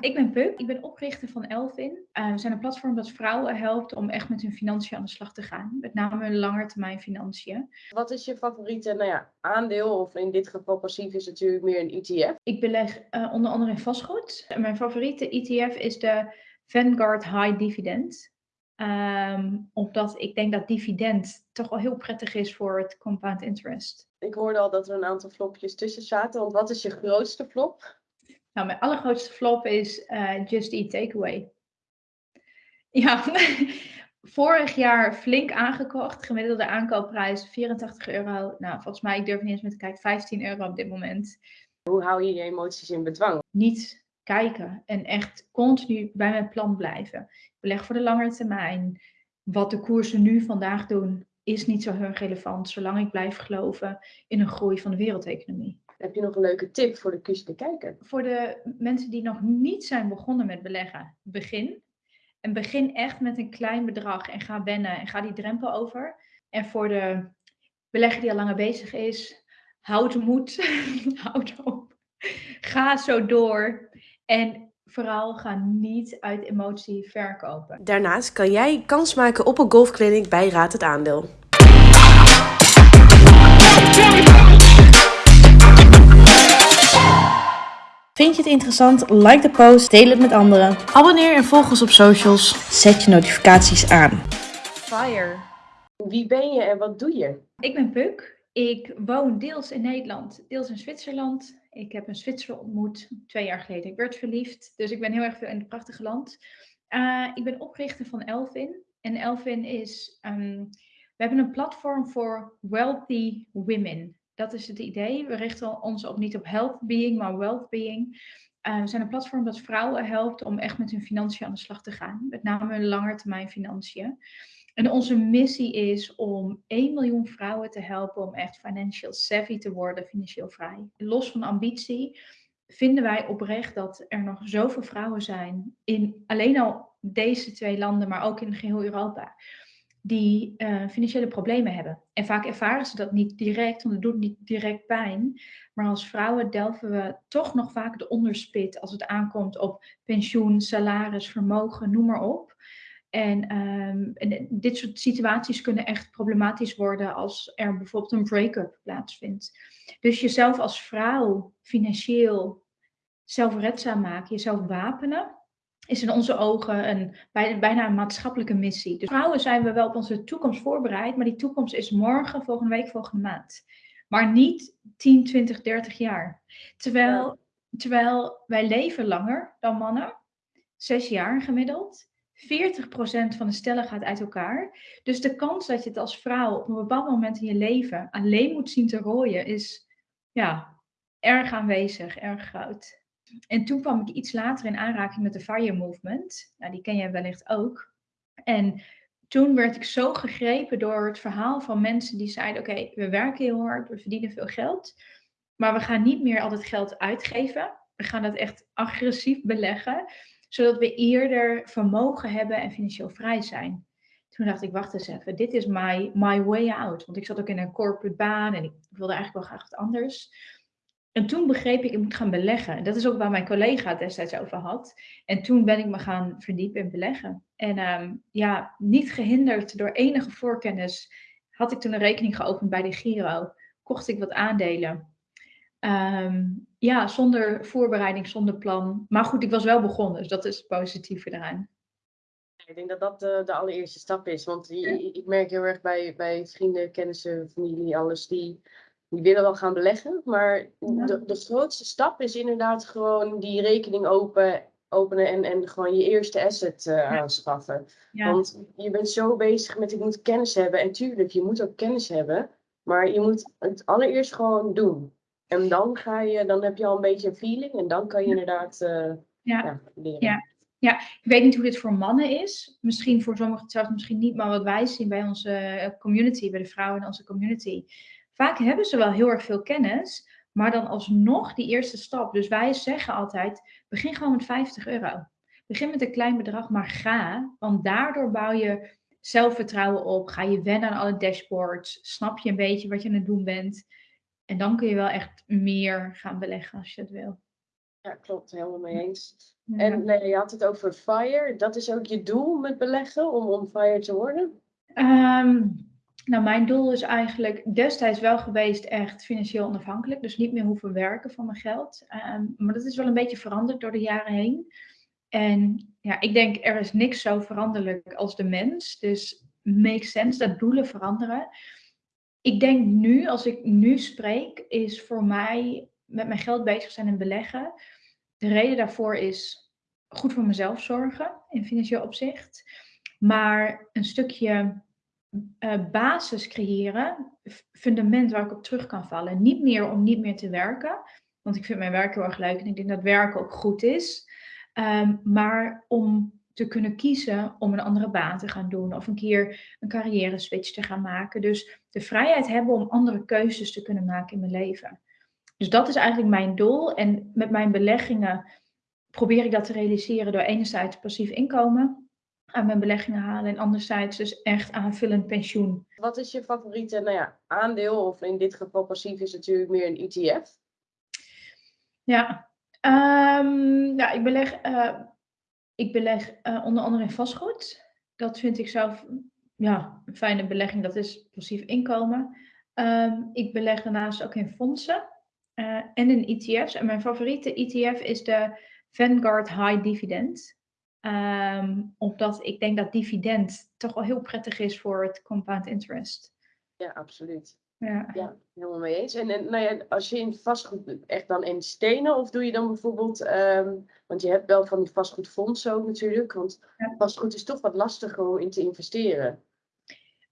Ik ben Puk, ik ben oprichter van Elvin. Uh, we zijn een platform dat vrouwen helpt om echt met hun financiën aan de slag te gaan. Met name hun langetermijn financiën. Wat is je favoriete nou ja, aandeel, of in dit geval passief is natuurlijk meer een ETF? Ik beleg uh, onder andere in vastgoed. Mijn favoriete ETF is de Vanguard High Dividend. Um, omdat ik denk dat dividend toch wel heel prettig is voor het compound interest. Ik hoorde al dat er een aantal flopjes tussen zaten. Want wat is je grootste flop? Nou, mijn allergrootste flop is uh, Just Eat Takeaway. Ja, vorig jaar flink aangekocht. Gemiddelde aankoopprijs 84 euro. Nou, volgens mij, ik durf niet eens meer te kijken, 15 euro op dit moment. Hoe hou je je emoties in bedwang? Niet kijken en echt continu bij mijn plan blijven. Ik beleg voor de langere termijn. Wat de koersen nu vandaag doen, is niet zo heel relevant, zolang ik blijf geloven in een groei van de wereldeconomie. Heb je nog een leuke tip voor de kuste kijker? Voor de mensen die nog niet zijn begonnen met beleggen, begin. En begin echt met een klein bedrag en ga wennen en ga die drempel over. En voor de belegger die al langer bezig is, houd moed, houd op. Ga zo door. En vooral ga niet uit emotie verkopen. Daarnaast kan jij kans maken op een golfclinic bij Raad het Aandeel. Vind je het interessant? Like de post, deel het met anderen. Abonneer en volg ons op socials. Zet je notificaties aan. Fire. Wie ben je en wat doe je? Ik ben Puk. Ik woon deels in Nederland, deels in Zwitserland. Ik heb een Zwitser ontmoet twee jaar geleden. Ik werd verliefd, dus ik ben heel erg veel in het prachtige land. Uh, ik ben oprichter van Elvin. En Elvin is, um, we hebben een platform voor wealthy women. Dat is het idee. We richten ons op niet op health being, maar wealth being. Uh, we zijn een platform dat vrouwen helpt om echt met hun financiën aan de slag te gaan. Met name hun langetermijn financiën. En onze missie is om 1 miljoen vrouwen te helpen om echt financial savvy te worden, financieel vrij. Los van ambitie vinden wij oprecht dat er nog zoveel vrouwen zijn in alleen al deze twee landen, maar ook in geheel Europa die uh, financiële problemen hebben. En vaak ervaren ze dat niet direct, want het doet niet direct pijn. Maar als vrouwen delven we toch nog vaak de onderspit als het aankomt op pensioen, salaris, vermogen, noem maar op. En, um, en, dit soort situaties kunnen echt problematisch worden als er bijvoorbeeld een break-up plaatsvindt. Dus jezelf als vrouw financieel zelfredzaam maken, jezelf wapenen, is in onze ogen een, bijna een maatschappelijke missie. Dus vrouwen zijn we wel op onze toekomst voorbereid, maar die toekomst is morgen, volgende week, volgende maand. Maar niet 10, 20, 30 jaar. Terwijl, terwijl wij leven langer dan mannen, zes jaar gemiddeld. 40% van de stellen gaat uit elkaar. Dus de kans dat je het als vrouw op een bepaald moment in je leven alleen moet zien te rooien, is ja, erg aanwezig, erg groot. En toen kwam ik iets later in aanraking met de Fire Movement. Nou, die ken jij wellicht ook. En toen werd ik zo gegrepen door het verhaal van mensen die zeiden: Oké, we werken heel hard, we verdienen veel geld, maar we gaan niet meer al het geld uitgeven. We gaan dat echt agressief beleggen, zodat we eerder vermogen hebben en financieel vrij zijn. Toen dacht ik: Wacht eens even, dit is my, my way out. Want ik zat ook in een corporate baan en ik wilde eigenlijk wel graag wat anders. En toen begreep ik, ik moet gaan beleggen. Dat is ook waar mijn collega het destijds over had. En toen ben ik me gaan verdiepen in beleggen. En ehm, ja, niet gehinderd door enige voorkennis, had ik toen een rekening geopend bij de Giro. Kocht ik wat aandelen. Ehm, ja, zonder voorbereiding, zonder plan. Maar goed, ik was wel begonnen, dus dat is het positieve eraan. Ik denk dat dat de, de allereerste stap is. Want ik merk heel erg bij, bij vrienden, kennissen, familie, alles die die willen wel gaan beleggen. Maar de, de grootste stap is inderdaad gewoon die rekening open, openen en, en gewoon je eerste asset uh, aanschaffen. Want je bent zo bezig met ik moet kennis hebben. En tuurlijk, je moet ook kennis hebben. Maar je moet het allereerst gewoon doen. En dan ga je, dan heb je al een beetje een feeling en dan kan je inderdaad uh, ja. leren. Ja. Ja, ik weet niet hoe dit voor mannen is. Misschien voor sommigen zelfs misschien niet, maar wat wij zien bij onze eh, community, bij de vrouwen in onze community, Vaak hebben ze wel heel erg veel kennis, maar dan alsnog die eerste stap. Dus wij zeggen altijd: begin gewoon met 50 euro. Begin met een klein bedrag, maar ga. Want daardoor bouw je zelfvertrouwen op. Ga je wennen aan alle dashboards. Snap je een beetje wat je aan het doen bent. En dan kun je wel echt meer gaan beleggen als je het wil. Ja, klopt, helemaal mee eens. Ja. En nee, je had het over FIRE. Dat is ook je doel met beleggen, om on FIRE te worden? Ehm, nou, mijn doel is eigenlijk destijds wel geweest echt financieel onafhankelijk. Dus niet meer hoeven werken van mijn geld. Ehm, maar dat is wel een beetje veranderd door de jaren heen. En ja, ik denk er is niks zo veranderlijk als de mens. Dus makes sense dat doelen veranderen. Ik denk nu, als ik nu spreek, is voor mij met mijn geld bezig zijn en beleggen. De reden daarvoor is goed voor mezelf zorgen in financieel opzicht. Maar een stukje eh, basis creëren, fundament waar ik op terug kan vallen. Niet meer om niet meer te werken, want ik vind mijn werk heel erg leuk en ik denk dat werken ook goed is. Ehm, maar om te kunnen kiezen om een andere baan te gaan doen of een keer een carrière switch te gaan maken. Dus de vrijheid hebben om andere keuzes te kunnen maken in mijn leven. Dus dat is eigenlijk mijn doel. En met mijn beleggingen probeer ik dat te realiseren door enerzijds passief inkomen aan mijn beleggingen halen en anderzijds dus echt aanvullend pensioen. Wat is je favoriete nou ja, aandeel, of in dit geval passief is natuurlijk meer een ETF? Ja, ja ik beleg, eh, ik beleg eh, onder andere in vastgoed. Dat vind ik zelf ja, een fijne belegging. Dat is passief inkomen. Ehm, ik beleg daarnaast ook in fondsen eh, en in ETF's. En mijn favoriete ETF is de Vanguard High Dividend. Ehm, omdat ik denk dat dividend toch wel heel prettig is voor het compound interest. Ja, absoluut. Ja. Ja, helemaal mee eens. En, en nou ja, als je in vastgoed echt dan in stenen, of doe je dan bijvoorbeeld, ehm, want je hebt wel van die vastgoedfondsen ook natuurlijk, want Ja. vastgoed is toch wat lastiger om in te investeren.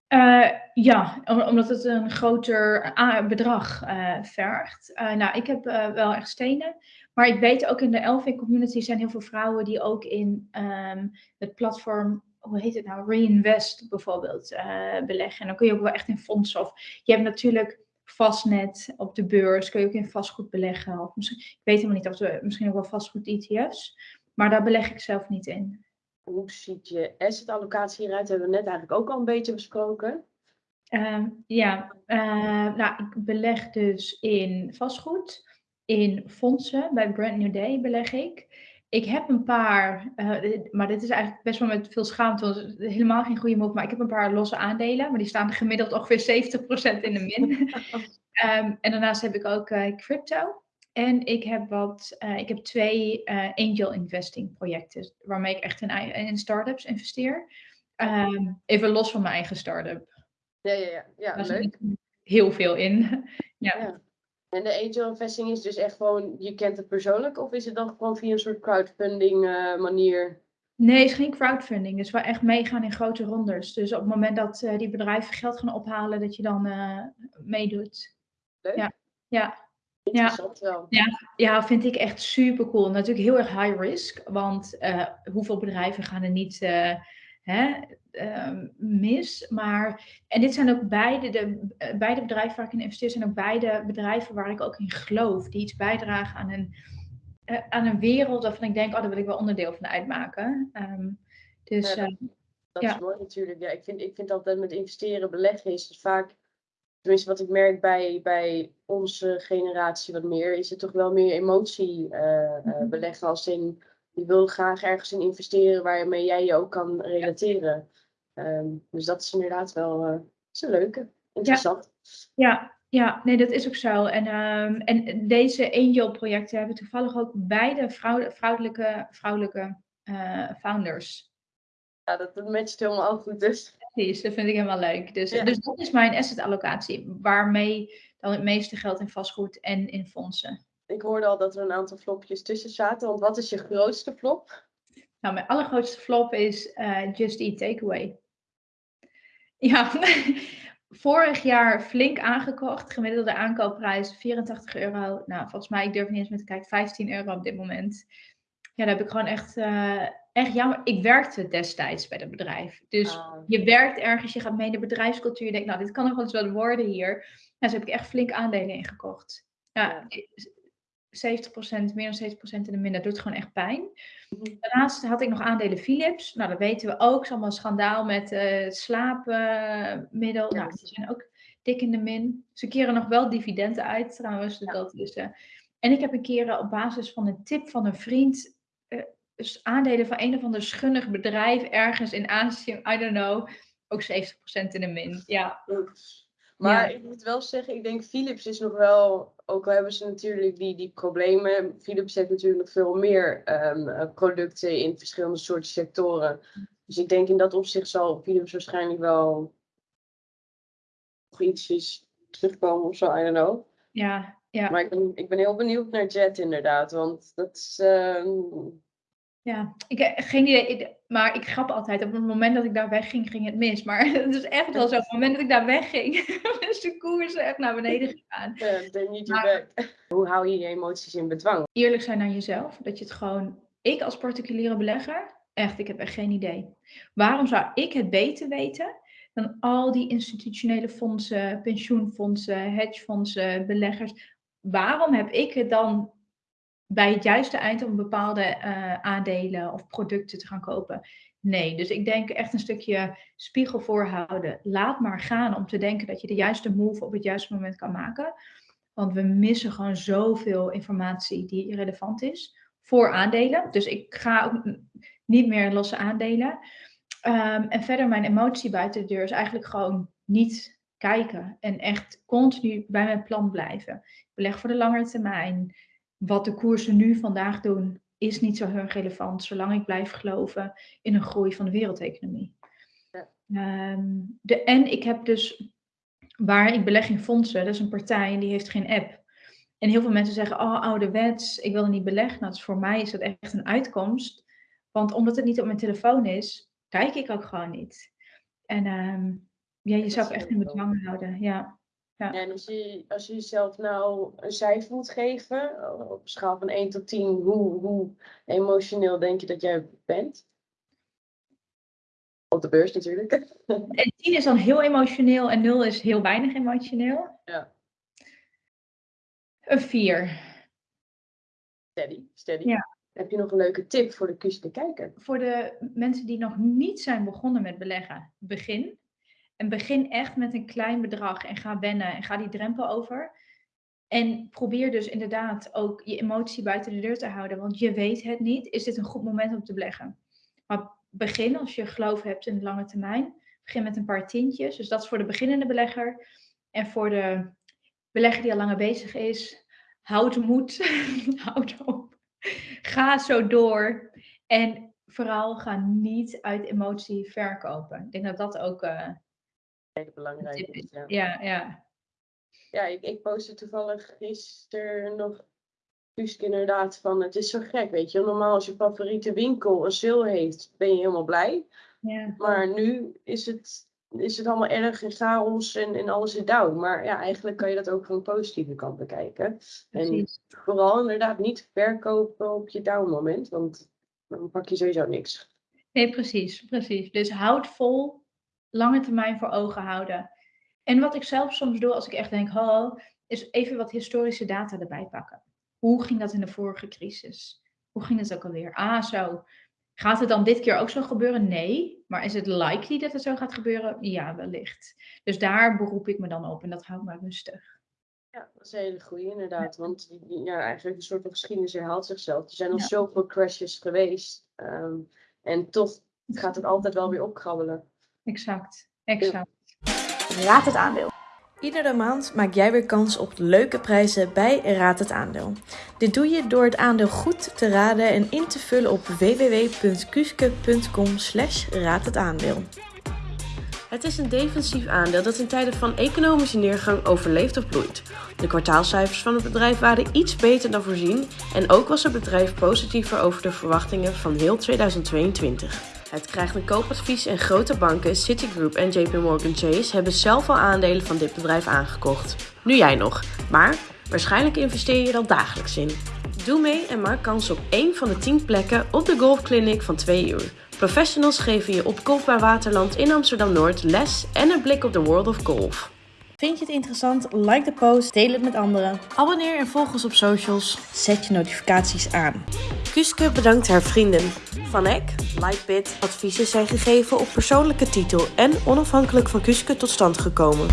Eh, ja, om- omdat het een groter a- bedrag eh, vergt. Eh, nou, ik heb eh, wel echt stenen. Maar ik weet ook in de Elving community zijn heel veel vrouwen die ook in ehm, het platform, hoe heet het nou, Reinvest bijvoorbeeld, eh, beleggen. En dan kun je ook wel echt in fondsen. Of je hebt natuurlijk vastnet op de beurs, kun je ook in vastgoed beleggen. Of misschien, ik weet helemaal niet of we misschien ook wel vastgoed ETF's. Maar daar beleg ik zelf niet in. Hoe ziet je asset allocatie hieruit? Hebben we net eigenlijk ook al een beetje besproken. Ehm, ja, eh, nou, ik beleg dus in vastgoed, in fondsen. Bij Brand New Day beleg ik. Ik heb een paar, eh, maar dit is eigenlijk best wel met veel schaamte, want het is helemaal geen goede move, maar ik heb een paar losse aandelen, maar die staan gemiddeld ongeveer 70% in de min. Ehm, en daarnaast heb ik ook eh, crypto. En ik heb, wat, eh, ik heb twee angel investing projecten, waarmee ik echt in, in startups investeer. Ehm, even los van mijn eigen start-up. Ja, ja, ja. ja Daar leuk. zit heel veel in. Ja. Ja. En de angel investing is dus echt gewoon, je kent het persoonlijk, of is het dan gewoon via een soort crowdfunding eh, manier? Nee, het is geen crowdfunding. Het is wel echt meegaan in grote rondes. Dus op het moment dat eh, die bedrijven geld gaan ophalen, dat je dan eh, meedoet. Leuk. Ja. Ja. Interessant wel. Ja, vind ik echt super cool. Natuurlijk heel erg high risk, want hoeveel bedrijven gaan er niet hè, ehm, mis? Maar, en dit zijn ook beide, de, eh, beide bedrijven waar ik in investeer, zijn ook beide bedrijven waar ik ook in geloof, die iets bijdragen aan een, eh, aan een wereld waarvan ik denk, oh, daar wil ik wel onderdeel van uitmaken. Ehm, dus Ja, Dat Ja. is mooi natuurlijk. Ja, ik, vind, ik vind altijd met investeren, beleggen is het vaak, tenminste wat ik merk bij, bij onze generatie wat meer, is het toch wel meer emotie eh, Mhm. beleggen als in, je wil graag ergens in investeren waarmee jij je ook kan relateren. Ehm, dus dat is inderdaad wel eh, is een leuke, interessant. Ja, ja, nee, dat is ook zo. En, ehm, en deze angel-projecten hebben toevallig ook beide vrouw, vrouwelijke, vrouwelijke eh, founders. Ja, dat, dat matcht helemaal goed dus. Precies, dat vind ik helemaal leuk. Dus, Ja. dus dat is mijn asset allocatie, waarmee dan het meeste geld in vastgoed en in fondsen. Ik hoorde al dat er een aantal flopjes tussen zaten, want wat is je grootste flop? Nou, mijn allergrootste flop is eh, Just Eat Takeaway. Ja, vorig jaar flink aangekocht. Gemiddelde aankoopprijs 84 euro. Nou, volgens mij, ik durf niet eens meer te kijken, 15 euro op dit moment. Ja, daar heb ik gewoon echt, eh, echt jammer. Ik werkte destijds bij dat bedrijf. Dus Ah, je werkt ergens, je gaat mee in de bedrijfscultuur. Je denkt, nou, dit kan nog wel eens wat worden hier. Nou, dus heb ik echt flink aandelen ingekocht. Ja, 70%, meer dan 70% in de min. Dat doet gewoon echt pijn. Mhm. Daarnaast had ik nog aandelen Philips. Nou, dat weten we ook. Het is allemaal een schandaal met eh slaapmiddel. Ja. Nou, die zijn ook dik in de min. Ze keren nog wel dividenden uit trouwens. Dus Ja. dat is, eh, En ik heb een keer op basis van een tip van een vriend dus aandelen van een of ander schunnig bedrijf ergens in Azië, I don't know, ook 70% in de min. Ja. Maar ik moet wel zeggen, ik denk Philips is nog wel, ook al hebben ze natuurlijk die, die problemen, Philips heeft natuurlijk nog veel meer um, producten in verschillende soorten sectoren. Dus ik denk in dat opzicht zal Philips waarschijnlijk wel nog ietsjes terugkomen of zo, I don't know. Ja, ja. Maar ik ben, ik ben heel benieuwd naar Jet inderdaad, want dat is... Um, ja, ik heb geen idee. Maar ik grap altijd. Op het moment dat ik daar wegging, ging het mis. Maar het is echt wel zo. Op het moment dat ik daar wegging, is de koers echt naar beneden gegaan. Ja, they need you back. Hoe hou je je emoties in bedwang? Eerlijk zijn aan jezelf. Dat je het gewoon... Ik als particuliere belegger, echt, ik heb echt geen idee. Waarom zou ik het beter weten dan al die institutionele fondsen, pensioenfondsen, hedgefondsen, beleggers? Waarom heb ik het dan bij het juiste eind om bepaalde uh, aandelen of producten te gaan kopen. Nee, dus ik denk echt een stukje spiegel voorhouden. Laat maar gaan om te denken dat je de juiste move op het juiste moment kan maken. Want we missen gewoon zoveel informatie die relevant is voor aandelen. Dus ik ga ook niet meer losse aandelen. Um, en verder mijn emotie buiten de deur is eigenlijk gewoon niet kijken. En echt continu bij mijn plan blijven. Beleg voor de langere termijn wat de koersen nu vandaag doen, is niet zo heel relevant, zolang ik blijf geloven in een groei van de wereldeconomie. Ja. Ehm, de, en ik heb dus, waar ik beleg in fondsen, dat is een partij en die heeft geen app. En heel veel mensen zeggen, oh ouderwets, ik wil er niet beleggen. Nou, dus voor mij is dat echt een uitkomst. Want omdat het niet op mijn telefoon is, kijk ik ook gewoon niet. En um, ja, je zou echt in bedwang houden, ja. Ja. En als je, als je jezelf nou een cijfer moet geven, op een schaal van 1 tot 10, hoe, hoe emotioneel denk je dat jij bent? Op de beurs natuurlijk. En 10 is dan heel emotioneel en 0 is heel weinig emotioneel. Ja. Een 4. Steady, steady. Ja. Heb je nog een leuke tip voor de kuske kijker? Voor de mensen die nog niet zijn begonnen met beleggen, begin. En begin echt met een klein bedrag en ga wennen en ga die drempel over. En probeer dus inderdaad ook je emotie buiten de deur te houden, want je weet het niet. Is dit een goed moment om te beleggen? Maar begin als je geloof hebt in de lange termijn. Begin met een paar tientjes. Dus dat is voor de beginnende belegger. En voor de belegger die al langer bezig is, houd moed, houd op. Ga zo door. En vooral ga niet uit emotie verkopen. Ik denk dat dat ook uh, belangrijk is. Ja, ja. Ja, ja ik, ik postte toevallig gisteren nog Kusk inderdaad van het is zo gek, weet je. Normaal als je favoriete winkel een sale heeft, ben je helemaal blij. Ja. Maar nu is het, is het allemaal erg in chaos en, en alles is down. Maar ja, eigenlijk kan je dat ook van een positieve kant bekijken. En vooral inderdaad niet verkopen op je down moment, want dan pak je sowieso niks. Nee, precies, precies. Dus houd vol lange termijn voor ogen houden. En wat ik zelf soms doe als ik echt denk, oh, is even wat historische data erbij pakken. Hoe ging dat in de vorige crisis? Hoe ging het ook alweer? Ah, zo. Gaat het dan dit keer ook zo gebeuren? Nee. Maar is het likely dat het zo gaat gebeuren? Ja, wellicht. Dus daar beroep ik me dan op en dat houdt me rustig. Ja, dat is een hele goede inderdaad. Want ja, eigenlijk een soort van geschiedenis herhaalt zichzelf. Er zijn al zoveel crashes geweest. Ehm, en toch gaat het altijd wel weer opkrabbelen. Exact, exact. Raad het aandeel. Iedere maand maak jij weer kans op leuke prijzen bij Raad het aandeel. Dit doe je door het aandeel goed te raden en in te vullen op www.kuske.com slash raad het aandeel. Het is een defensief aandeel dat in tijden van economische neergang overleeft of bloeit. De kwartaalcijfers van het bedrijf waren iets beter dan voorzien en ook was het bedrijf positiever over de verwachtingen van heel 2022. Het krijgt een koopadvies en grote banken, Citigroup en JP Morgan Chase hebben zelf al aandelen van dit bedrijf aangekocht. Nu jij nog, maar waarschijnlijk investeer je er al dagelijks in. Doe mee en maak kans op één van de 10 plekken op de golfclinic van 2 uur. Professionals geven je op Kolkbaar Waterland in Amsterdam-Noord les en een blik op de world of golf. Vind je het interessant? Like de post, deel het met anderen. Abonneer en volg ons op socials. Zet je notificaties aan. Kuske bedankt haar vrienden. Van Eck, Lightbit, adviezen zijn gegeven op persoonlijke titel en onafhankelijk van Kuske tot stand gekomen.